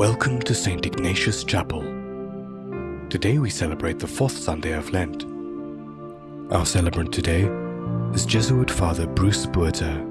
Welcome to St. Ignatius Chapel. Today we celebrate the fourth Sunday of Lent. Our celebrant today is Jesuit Father Bruce Buerter.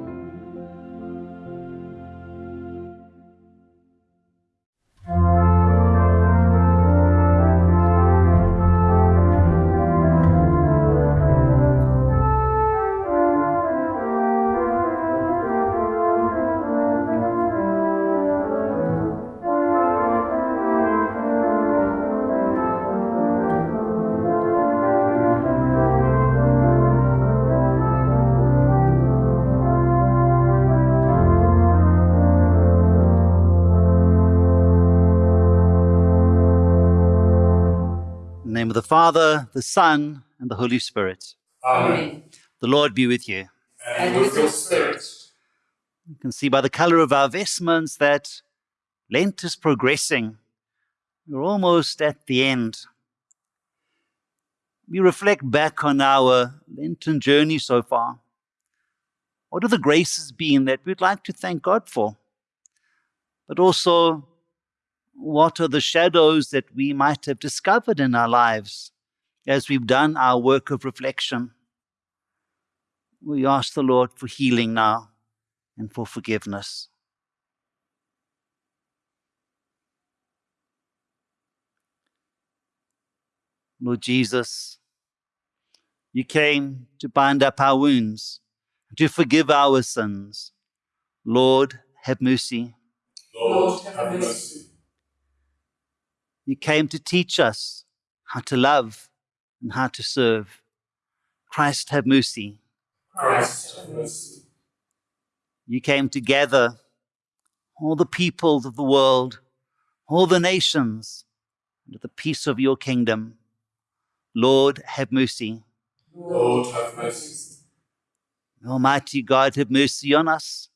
Father, the Son, and the Holy Spirit. Amen. The Lord be with you. And with your spirit. You can see by the color of our vestments that Lent is progressing. We're almost at the end. We reflect back on our Lenten journey so far. What have the graces been that we'd like to thank God for? But also, what are the shadows that we might have discovered in our lives as we've done our work of reflection? We ask the Lord for healing now and for forgiveness. Lord Jesus, you came to bind up our wounds, and to forgive our sins. Lord, have mercy. Lord, have mercy. You came to teach us how to love and how to serve. Christ, have mercy. Christ, have mercy. You came to gather all the peoples of the world, all the nations, under the peace of your kingdom. Lord, have mercy. Lord, have mercy. Almighty God, have mercy on us.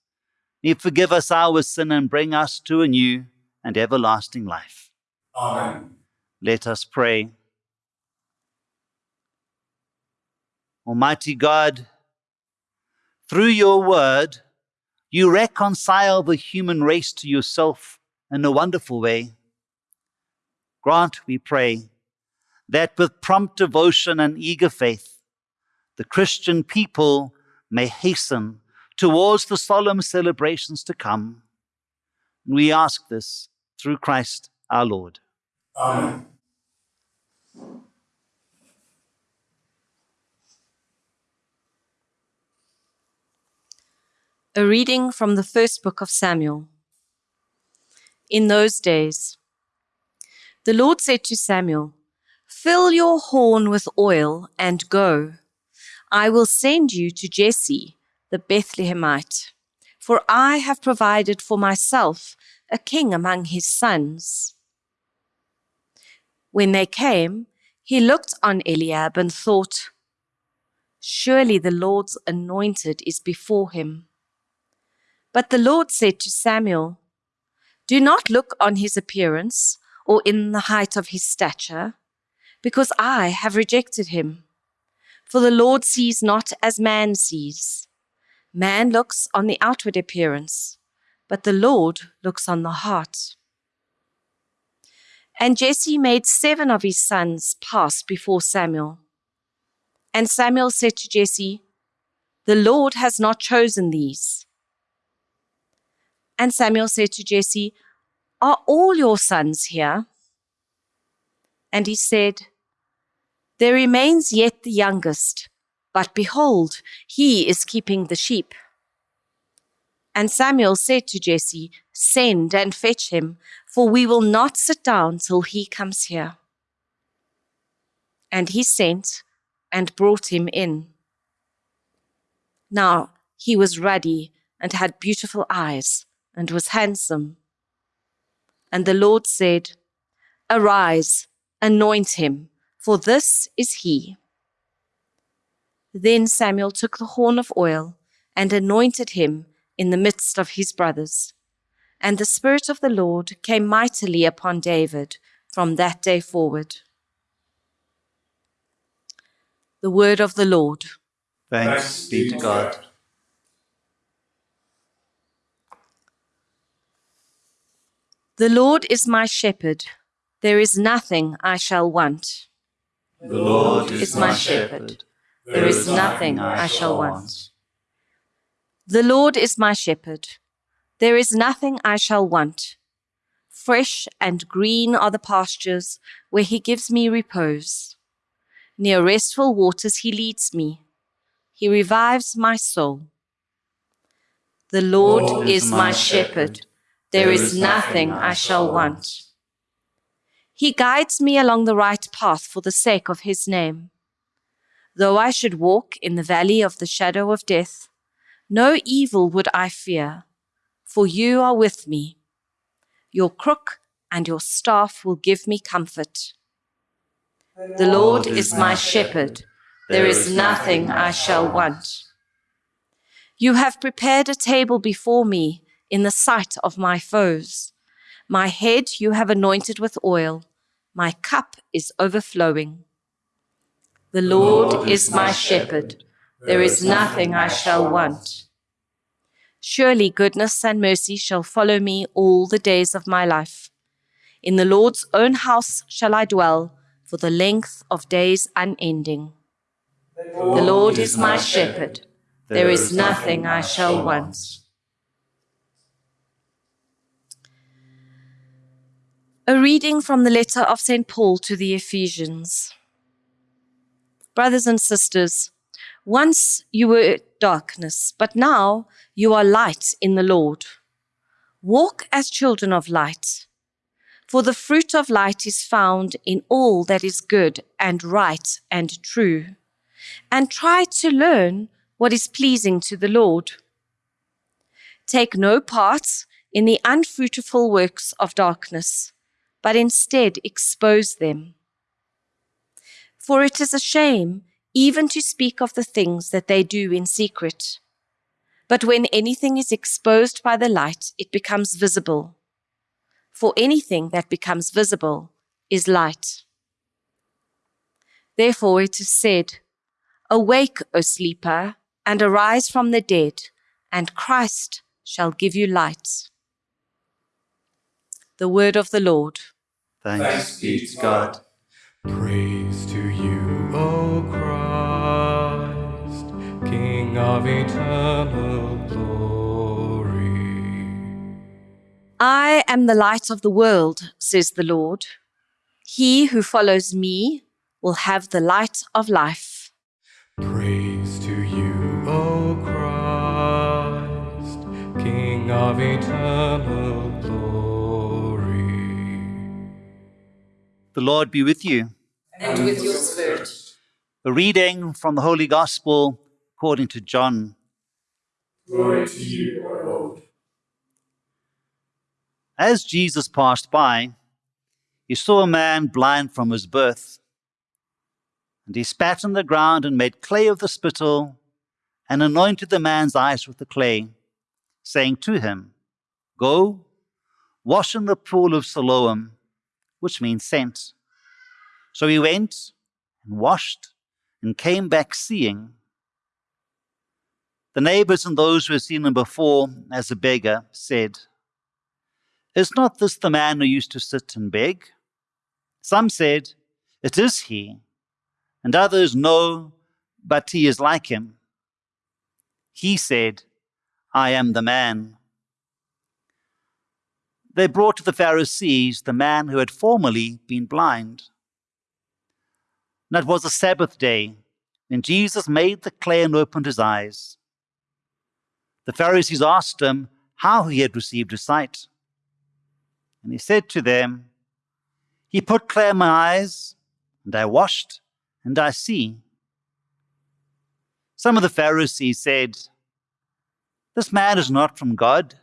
May forgive us our sin and bring us to a new and everlasting life. Amen. Let us pray. Almighty God, through your word, you reconcile the human race to yourself in a wonderful way. Grant, we pray, that with prompt devotion and eager faith, the Christian people may hasten towards the solemn celebrations to come. We ask this through Christ our Lord. Amen. A reading from the first book of Samuel. In those days, the Lord said to Samuel, Fill your horn with oil and go. I will send you to Jesse the Bethlehemite, for I have provided for myself a king among his sons. When they came, he looked on Eliab and thought, Surely the Lord's anointed is before him. But the Lord said to Samuel, Do not look on his appearance or in the height of his stature, because I have rejected him. For the Lord sees not as man sees. Man looks on the outward appearance, but the Lord looks on the heart. And Jesse made seven of his sons pass before Samuel. And Samuel said to Jesse, The Lord has not chosen these. And Samuel said to Jesse, Are all your sons here? And he said, There remains yet the youngest, but behold, he is keeping the sheep. And Samuel said to Jesse, Send and fetch him, for we will not sit down till he comes here. And he sent and brought him in. Now he was ruddy and had beautiful eyes and was handsome. And the Lord said, Arise, anoint him, for this is he. Then Samuel took the horn of oil and anointed him in the midst of his brothers. And the Spirit of the Lord came mightily upon David from that day forward. The word of the Lord. Thanks be to God. The Lord is my shepherd. There is nothing I shall want. The Lord is my shepherd. There is nothing I shall want. The Lord is my shepherd. There is nothing I shall want. Fresh and green are the pastures where he gives me repose. Near restful waters he leads me. He revives my soul. The Lord, Lord is my shepherd. There is nothing I shall want. He guides me along the right path for the sake of his name. Though I should walk in the valley of the shadow of death, no evil would I fear, for you are with me. Your crook and your staff will give me comfort. The Lord is my shepherd. There is nothing I shall want. You have prepared a table before me in the sight of my foes. My head you have anointed with oil. My cup is overflowing. The Lord is my shepherd. There is nothing I shall want. Surely goodness and mercy shall follow me all the days of my life. In the Lord's own house shall I dwell for the length of days unending. The Lord is my shepherd. There is nothing I shall want. A reading from the letter of St. Paul to the Ephesians. Brothers and sisters, once you were darkness, but now you are light in the Lord. Walk as children of light, for the fruit of light is found in all that is good and right and true, and try to learn what is pleasing to the Lord. Take no part in the unfruitful works of darkness, but instead expose them. For it is a shame even to speak of the things that they do in secret. But when anything is exposed by the light, it becomes visible. For anything that becomes visible is light. Therefore it is said, Awake, O sleeper, and arise from the dead, and Christ shall give you light. The word of the Lord. Thanks be to God. Praise to you, O Christ, King of eternal glory. I am the light of the world, says the Lord. He who follows me will have the light of life. Praise to you, O Christ, King of eternal The Lord be with you. And with your spirit. A reading from the Holy Gospel according to John. Glory to you, O Lord. As Jesus passed by, he saw a man blind from his birth. And he spat on the ground and made clay of the spittle and anointed the man's eyes with the clay, saying to him, Go, wash in the pool of Siloam, which means sent. So he went and washed and came back seeing. The neighbors and those who had seen him before as a beggar said, Is not this the man who used to sit and beg? Some said, It is he. And others, No, but he is like him. He said, I am the man. They brought to the Pharisees the man who had formerly been blind. And it was a Sabbath day when Jesus made the clay and opened his eyes. The Pharisees asked him how he had received his sight. And he said to them, He put clay in my eyes, and I washed, and I see. Some of the Pharisees said, This man is not from God,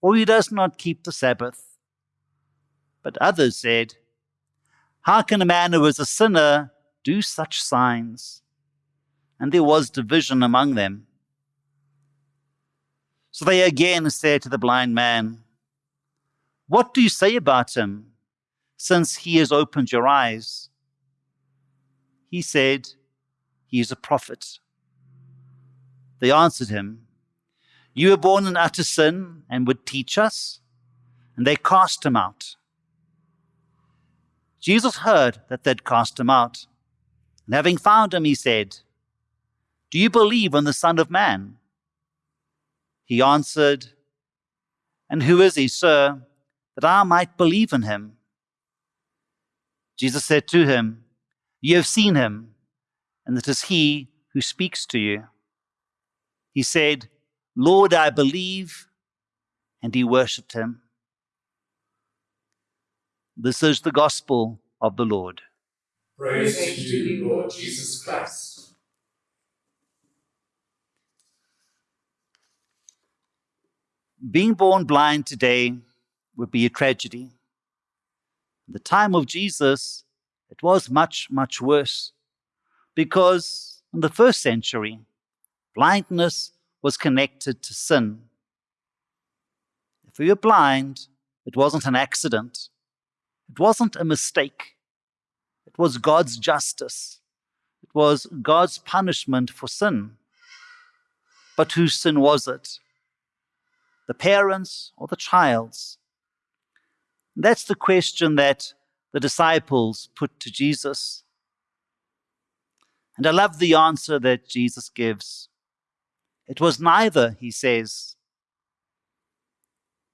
for he does not keep the Sabbath. But others said, How can a man who is a sinner do such signs? And there was division among them. So they again said to the blind man, What do you say about him, since he has opened your eyes? He said, He is a prophet. They answered him, You were born in utter sin and would teach us? and they cast him out. Jesus heard that they'd cast him out. And having found him, he said, Do you believe in the Son of Man? He answered, And who is he, sir, that I might believe in him? Jesus said to him, You have seen him, and it is he who speaks to you. He said, Lord, I believe, and he worshipped him. This is the gospel of the Lord. Praise to you, Lord Jesus Christ. Being born blind today would be a tragedy. In the time of Jesus, it was much, much worse because in the first century, blindness was connected to sin. If you were blind, it wasn't an accident. It wasn't a mistake. It was God's justice. It was God's punishment for sin. But whose sin was it? The parents or the child's? That's the question that the disciples put to Jesus. And I love the answer that Jesus gives. It was neither, he says.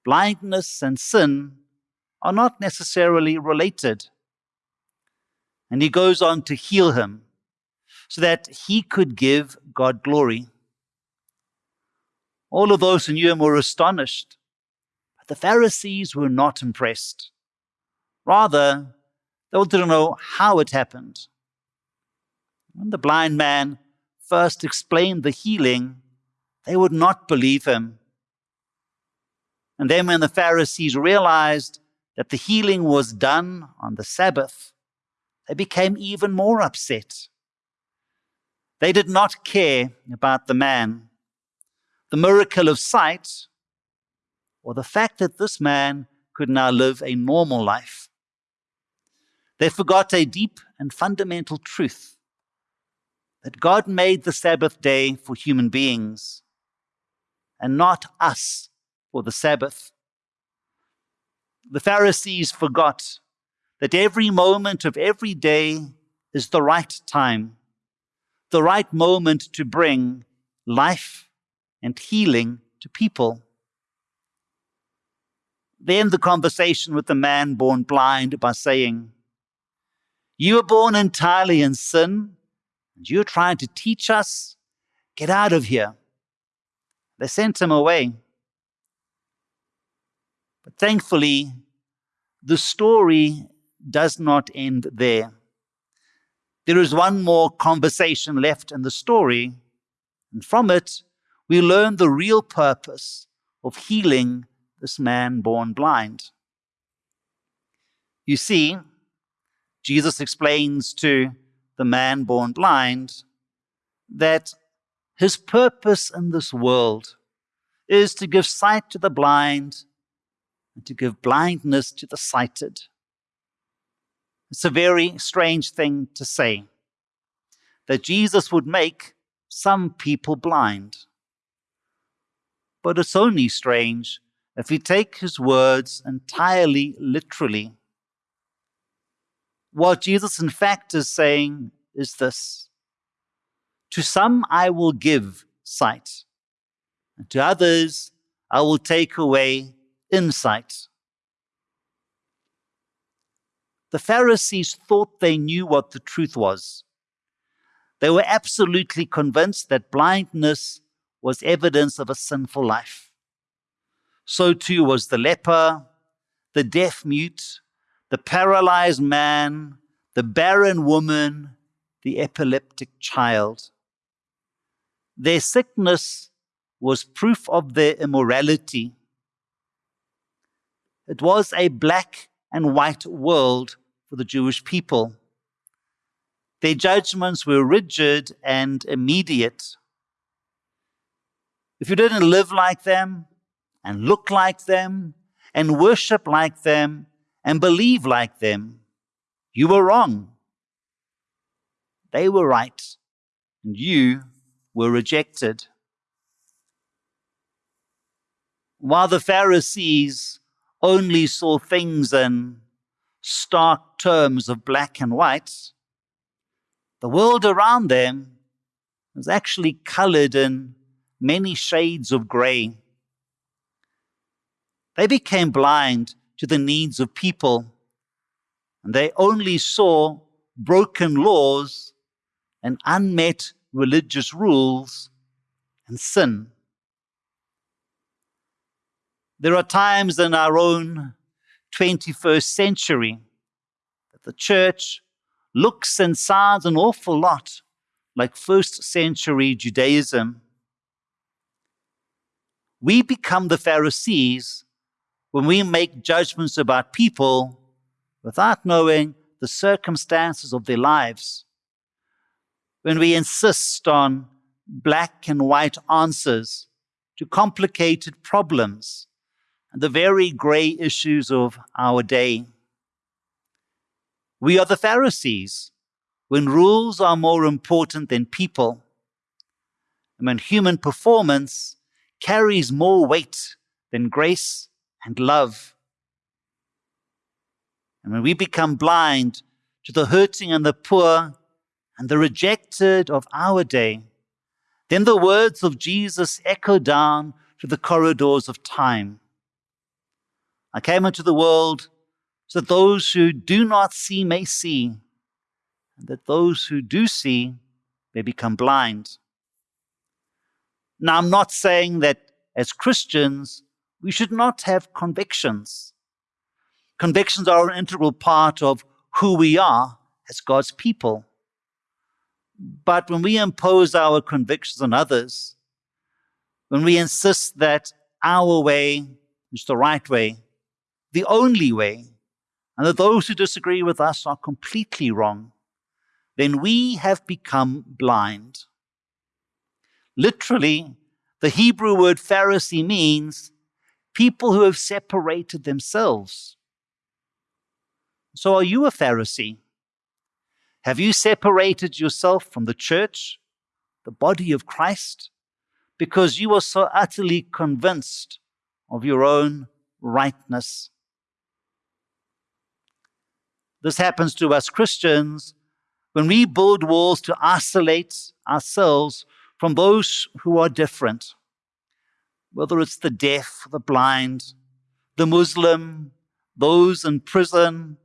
Blindness and sin are not necessarily related. And he goes on to heal him so that he could give God glory. All of those who knew him were astonished, but the Pharisees were not impressed. Rather, they wanted to know how it happened. When the blind man first explained the healing, they would not believe him. And then, when the Pharisees realized that the healing was done on the Sabbath, they became even more upset. They did not care about the man, the miracle of sight, or the fact that this man could now live a normal life. They forgot a deep and fundamental truth that God made the Sabbath day for human beings and not us for the Sabbath the Pharisees forgot that every moment of every day is the right time, the right moment to bring life and healing to people. They end the conversation with the man born blind by saying, You were born entirely in sin, and you're trying to teach us? Get out of here. They sent him away. But thankfully, the story does not end there. There is one more conversation left in the story, and from it, we learn the real purpose of healing this man born blind. You see, Jesus explains to the man born blind that his purpose in this world is to give sight to the blind and to give blindness to the sighted. It's a very strange thing to say that Jesus would make some people blind. But it's only strange if we take his words entirely literally. What Jesus, in fact, is saying is this To some I will give sight, and to others I will take away insight. The Pharisees thought they knew what the truth was. They were absolutely convinced that blindness was evidence of a sinful life. So too was the leper, the deaf mute, the paralyzed man, the barren woman, the epileptic child. Their sickness was proof of their immorality it was a black and white world for the Jewish people. Their judgments were rigid and immediate. If you didn't live like them, and look like them, and worship like them, and believe like them, you were wrong. They were right, and you were rejected. While the Pharisees only saw things in stark terms of black and white, the world around them was actually colored in many shades of gray. They became blind to the needs of people, and they only saw broken laws and unmet religious rules and sin. There are times in our own 21st century that the church looks and sounds an awful lot like first century Judaism. We become the Pharisees when we make judgments about people without knowing the circumstances of their lives. When we insist on black and white answers to complicated problems and the very gray issues of our day. We are the Pharisees when rules are more important than people, and when human performance carries more weight than grace and love. And when we become blind to the hurting and the poor and the rejected of our day, then the words of Jesus echo down to the corridors of time. I came into the world so that those who do not see may see, and that those who do see may become blind. Now, I'm not saying that as Christians, we should not have convictions. Convictions are an integral part of who we are as God's people. But when we impose our convictions on others, when we insist that our way is the right way, the only way, and that those who disagree with us are completely wrong, then we have become blind. Literally, the Hebrew word Pharisee means people who have separated themselves. So, are you a Pharisee? Have you separated yourself from the church, the body of Christ, because you are so utterly convinced of your own rightness? This happens to us Christians when we build walls to isolate ourselves from those who are different, whether it's the deaf, the blind, the Muslim, those in prison,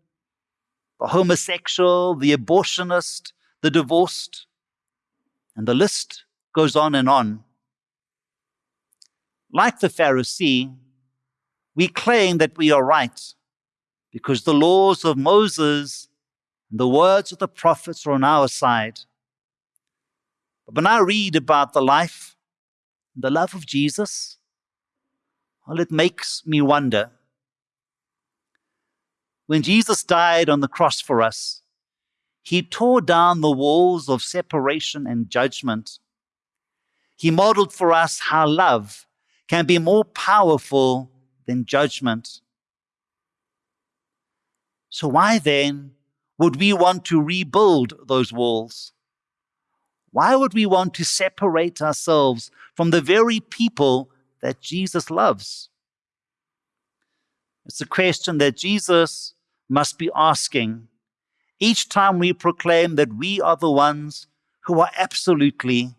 the homosexual, the abortionist, the divorced, and the list goes on and on. Like the Pharisee, we claim that we are right because the laws of Moses and the words of the prophets are on our side. But when I read about the life and the love of Jesus, well, it makes me wonder. When Jesus died on the cross for us, he tore down the walls of separation and judgment. He modeled for us how love can be more powerful than judgment. So, why then would we want to rebuild those walls? Why would we want to separate ourselves from the very people that Jesus loves? It's a question that Jesus must be asking each time we proclaim that we are the ones who are absolutely,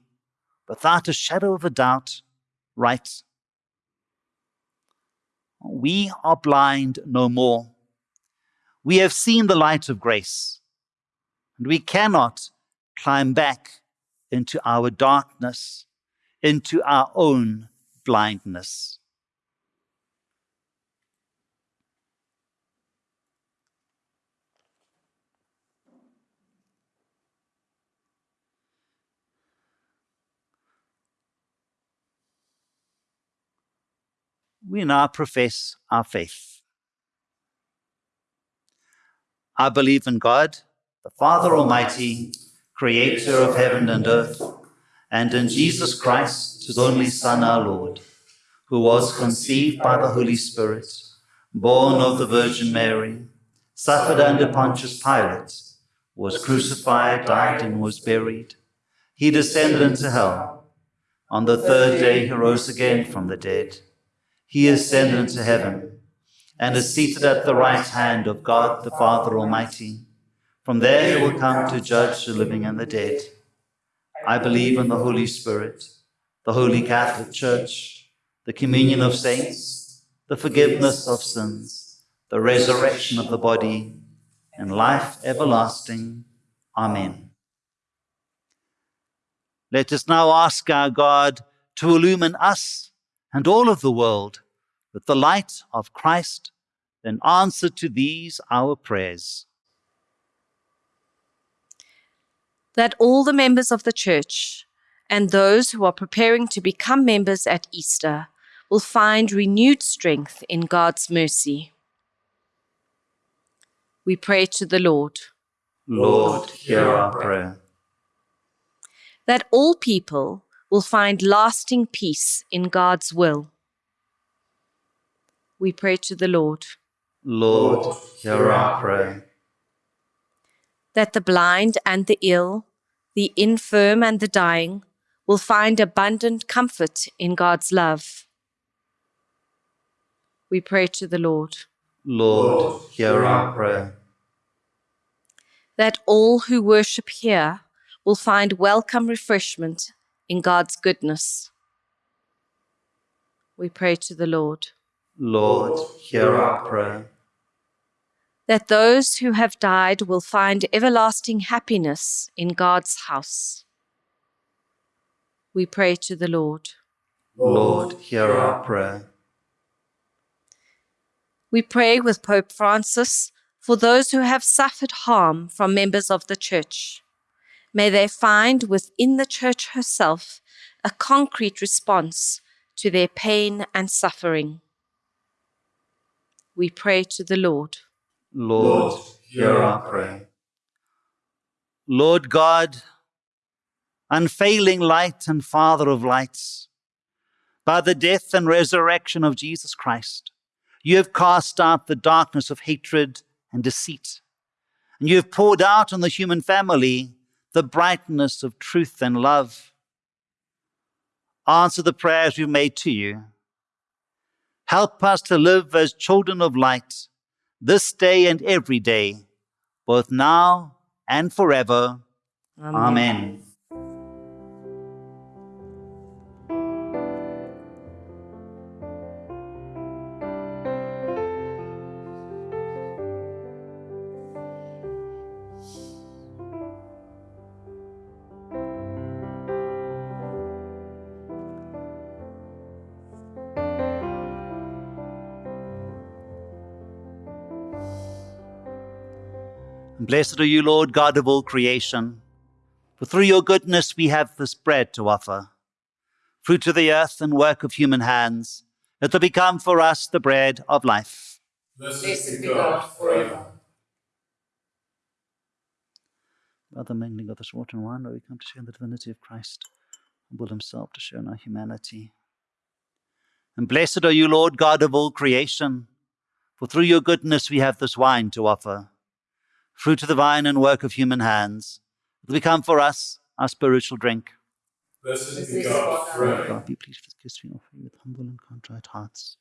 without a shadow of a doubt, right. We are blind no more we have seen the light of grace, and we cannot climb back into our darkness, into our own blindness. We now profess our faith. I believe in God, the Father Almighty, creator of heaven and earth, and in Jesus Christ, his only Son, our Lord, who was conceived by the Holy Spirit, born of the Virgin Mary, suffered under Pontius Pilate, was crucified, died, and was buried. He descended into hell. On the third day he rose again from the dead. He ascended into heaven and is seated at the right hand of God the Father Almighty. From there he will come to judge the living and the dead. I believe in the Holy Spirit, the Holy Catholic Church, the communion of saints, the forgiveness of sins, the resurrection of the body, and life everlasting. Amen. Let us now ask our God to illumine us and all of the world with the light of Christ, then answer to these our prayers. That all the members of the church and those who are preparing to become members at Easter will find renewed strength in God's mercy. We pray to the Lord. Lord, hear our prayer. That all people will find lasting peace in God's will we pray to the Lord. Lord, hear our prayer. That the blind and the ill, the infirm and the dying, will find abundant comfort in God's love. We pray to the Lord. Lord, hear our prayer. That all who worship here will find welcome refreshment in God's goodness. We pray to the Lord. Lord, hear our prayer. That those who have died will find everlasting happiness in God's house. We pray to the Lord. Lord, hear our prayer. We pray with Pope Francis for those who have suffered harm from members of the Church. May they find within the Church herself a concrete response to their pain and suffering we pray to the Lord. Lord, hear our prayer. Lord God, unfailing light and Father of lights, by the death and resurrection of Jesus Christ, you have cast out the darkness of hatred and deceit, and you have poured out on the human family the brightness of truth and love. Answer the prayers we've made to you Help us to live as children of light this day and every day, both now and forever. Amen. Amen. Blessed are you, Lord God of all creation, for through your goodness we have this bread to offer, fruit of the earth and work of human hands, that will become for us the bread of life. Blessed be God forever. By the mingling of this water and wine, we come to share in the divinity of Christ, humble himself to share in our humanity. And blessed are you, Lord God of all creation, for through your goodness we have this wine to offer fruit of the vine and work of human hands, will become for us our spiritual drink. Blessed be God forever. God, be pleased with kiss we offer you with humble and contrite hearts.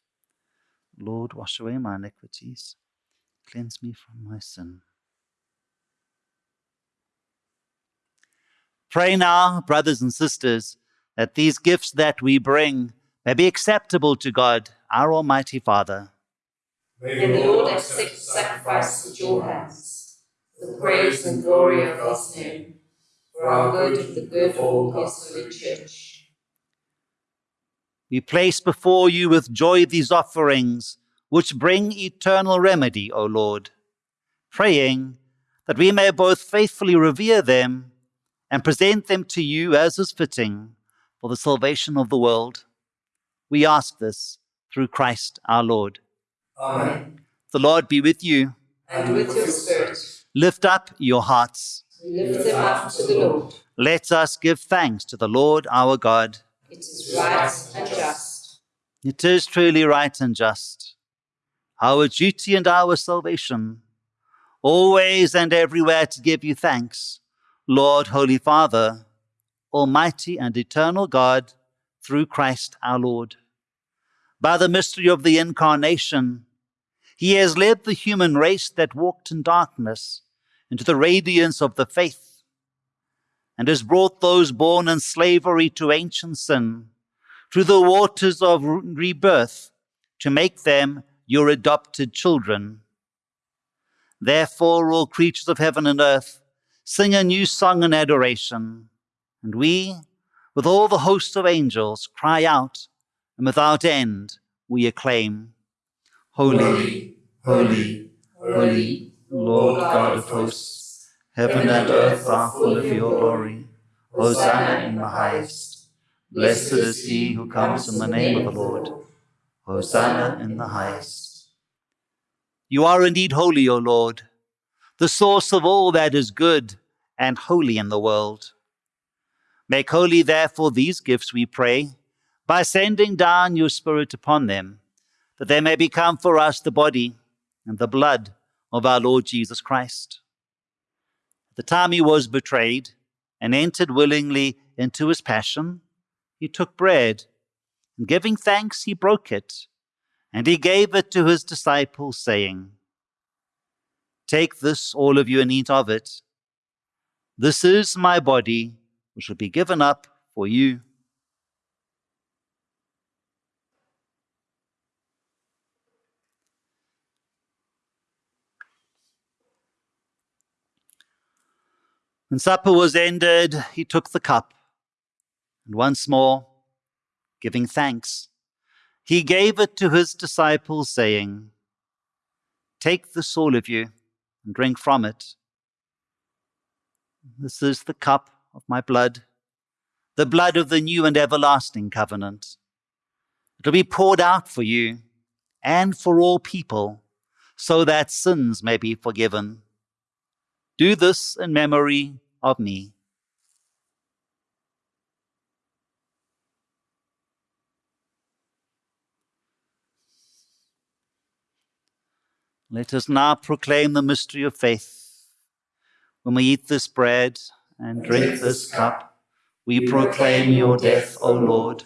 Lord, wash away my iniquities, cleanse me from my sin. Pray now, brothers and sisters, that these gifts that we bring may be acceptable to God, our Almighty Father. May the Lord accept the sacrifice at your hands the praise and glory of God's name, for our good and the good of all God's holy church. We place before you with joy these offerings, which bring eternal remedy, O Lord, praying that we may both faithfully revere them and present them to you as is fitting for the salvation of the world. We ask this through Christ our Lord. Amen. The Lord be with you. And with your spirit. Lift up your hearts. Lift them up to the Lord. Let us give thanks to the Lord our God. It is right and just. It is truly right and just. Our duty and our salvation, always and everywhere to give you thanks, Lord, Holy Father, Almighty and eternal God, through Christ our Lord. By the mystery of the Incarnation, He has led the human race that walked in darkness into the radiance of the faith, and has brought those born in slavery to ancient sin through the waters of rebirth to make them your adopted children. Therefore, all creatures of heaven and earth sing a new song in adoration, and we, with all the hosts of angels, cry out, and without end we acclaim Holy, holy, holy, Lord God of hosts, heaven and earth are full of your glory. Hosanna in the highest. Blessed is he who comes in the name of the Lord. Hosanna in the highest. You are indeed holy, O Lord, the source of all that is good and holy in the world. Make holy, therefore, these gifts, we pray, by sending down your Spirit upon them, that they may become for us the body and the blood of our Lord Jesus Christ. At the time he was betrayed and entered willingly into his passion, he took bread, and giving thanks, he broke it, and he gave it to his disciples, saying, Take this, all of you, and eat of it. This is my body, which will be given up for you. When supper was ended, he took the cup, and once more, giving thanks, he gave it to his disciples, saying, Take this, all of you, and drink from it. This is the cup of my blood, the blood of the new and everlasting covenant. It will be poured out for you and for all people, so that sins may be forgiven. Do this in memory of me. Let us now proclaim the mystery of faith. When we eat this bread and drink this cup, we proclaim your death, O Lord,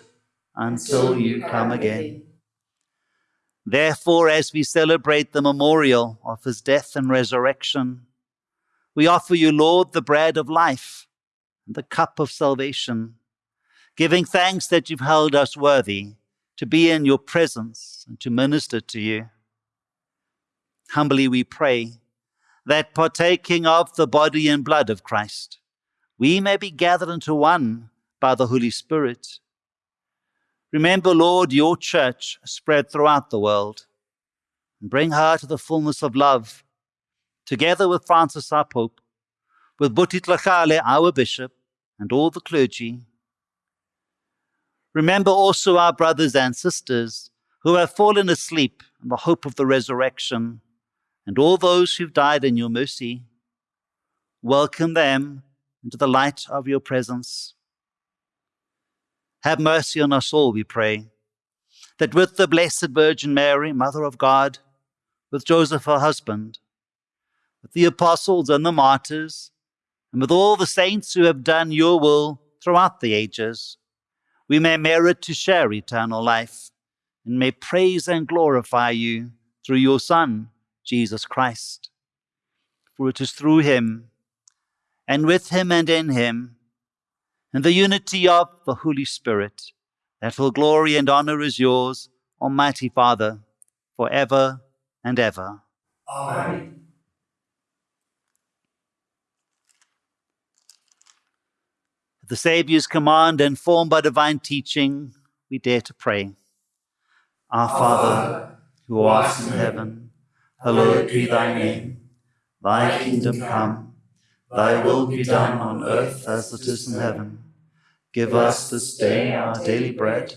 until you come again. Therefore, as we celebrate the memorial of his death and resurrection, we offer you, Lord, the bread of life and the cup of salvation, giving thanks that you've held us worthy to be in your presence and to minister to you. Humbly we pray that partaking of the body and blood of Christ, we may be gathered into one by the Holy Spirit. Remember, Lord, your church spread throughout the world, and bring her to the fullness of love together with Francis our Pope, with Buti Tlhagale our Bishop, and all the clergy. Remember also our brothers and sisters who have fallen asleep in the hope of the resurrection, and all those who've died in your mercy. Welcome them into the light of your presence. Have mercy on us all, we pray, that with the Blessed Virgin Mary, Mother of God, with Joseph her husband, with the apostles and the martyrs, and with all the saints who have done your will throughout the ages, we may merit to share eternal life and may praise and glorify you through your Son, Jesus Christ. For it is through him, and with him and in him, and the unity of the Holy Spirit, that all glory and honor is yours, Almighty Father, for ever and ever. Amen. The Saviour's command and formed by divine teaching, we dare to pray. Our Father, who art in heaven, hallowed be thy name. Thy kingdom come, thy will be done on earth as it is in heaven. Give us this day our daily bread,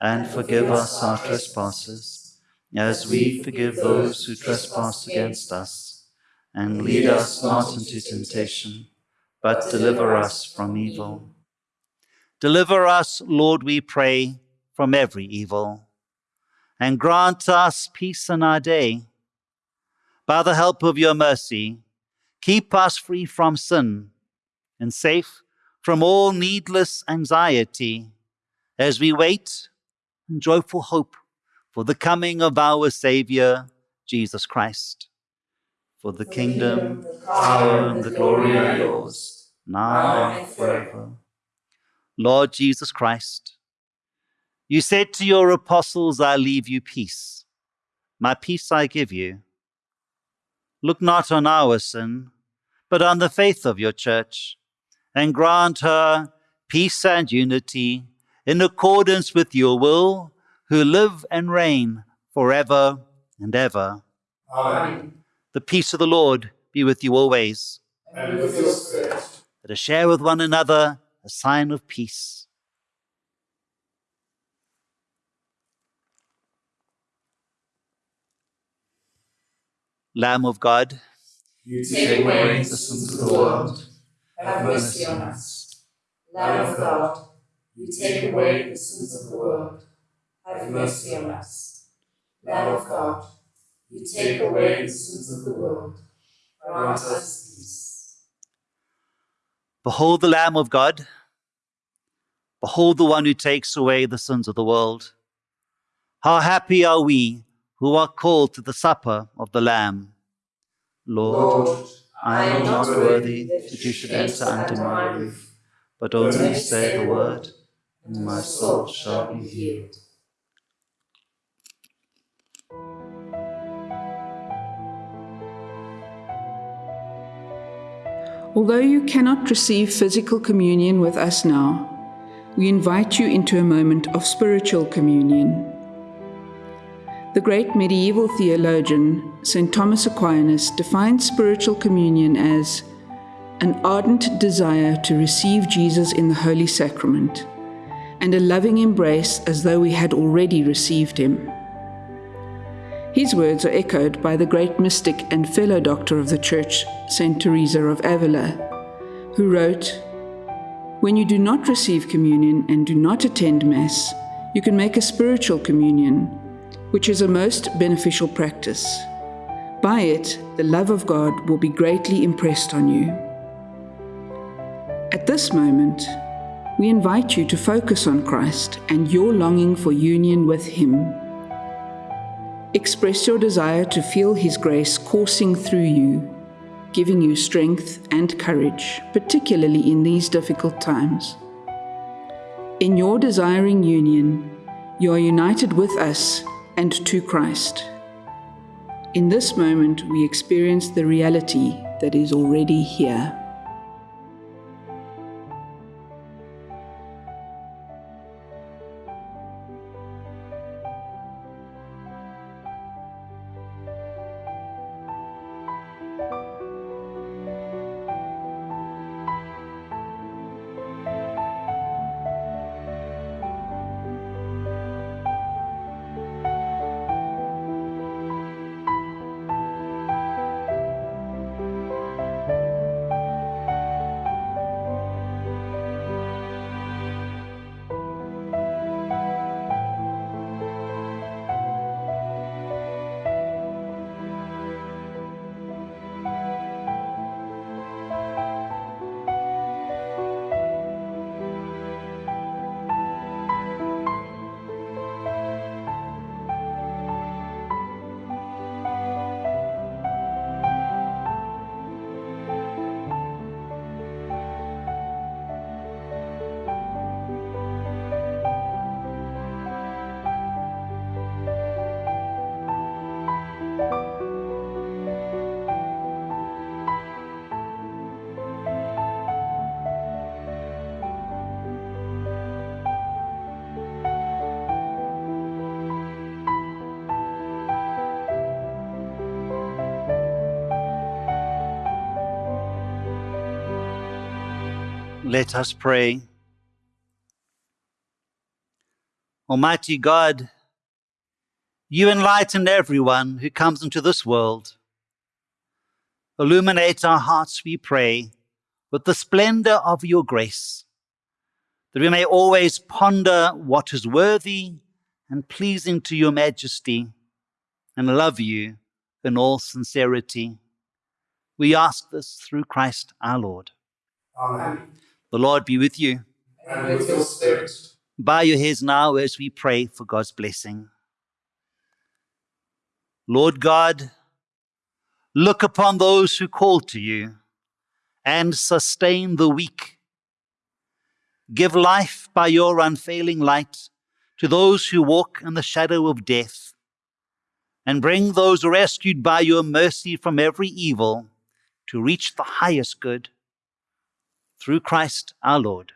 and forgive us our trespasses, as we forgive those who trespass against us. And lead us not into temptation, but deliver us from evil. Deliver us, Lord, we pray, from every evil, and grant us peace in our day. By the help of your mercy, keep us free from sin and safe from all needless anxiety as we wait in joyful hope for the coming of our Saviour, Jesus Christ. For the The kingdom, the power, and the glory are yours, now oh, now and forever. Lord Jesus Christ, you said to your apostles, I leave you peace. My peace I give you. Look not on our sin, but on the faith of your church, and grant her peace and unity in accordance with your will, who live and reign forever and ever. Amen. The peace of the Lord be with you always. And with your spirit. Us share with one another a sign of peace. Lamb of God, You take away the sins of the world. Have mercy on us. Lamb of God, you take away the sins of the world. Have mercy on us. Lamb of God, you take away the sins of the world. Grant us peace. Behold the Lamb of God. Behold the one who takes away the sins of the world. How happy are we who are called to the supper of the Lamb. Lord, Lord, I am not worthy that you should enter under my roof, but only say the word, and my soul shall be healed. Although you cannot receive physical communion with us now, we invite you into a moment of spiritual communion. The great medieval theologian St. Thomas Aquinas defined spiritual communion as an ardent desire to receive Jesus in the Holy Sacrament and a loving embrace as though we had already received him. His words are echoed by the great mystic and fellow doctor of the Church, Saint Teresa of Avila, who wrote, When you do not receive communion and do not attend Mass, you can make a spiritual communion, which is a most beneficial practice. By it, the love of God will be greatly impressed on you. At this moment, we invite you to focus on Christ and your longing for union with Him. Express your desire to feel His grace coursing through you, giving you strength and courage, particularly in these difficult times. In your desiring union, you are united with us and to Christ. In this moment, we experience the reality that is already here. Let us pray. Almighty God, you enlighten everyone who comes into this world. Illuminate our hearts, we pray, with the splendor of your grace, that we may always ponder what is worthy and pleasing to your majesty and love you in all sincerity. We ask this through Christ our Lord. Amen. The Lord be with you. And with your spirit. Bow your heads now as we pray for God's blessing. Lord God, look upon those who call to you and sustain the weak. Give life by your unfailing light to those who walk in the shadow of death, and bring those rescued by your mercy from every evil to reach the highest good. Through Christ our Lord.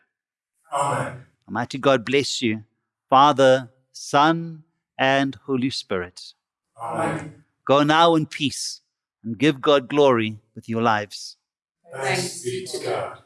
Amen. Almighty God bless you, Father, Son, and Holy Spirit. Amen. Go now in peace and give God glory with your lives. Thanks be to God.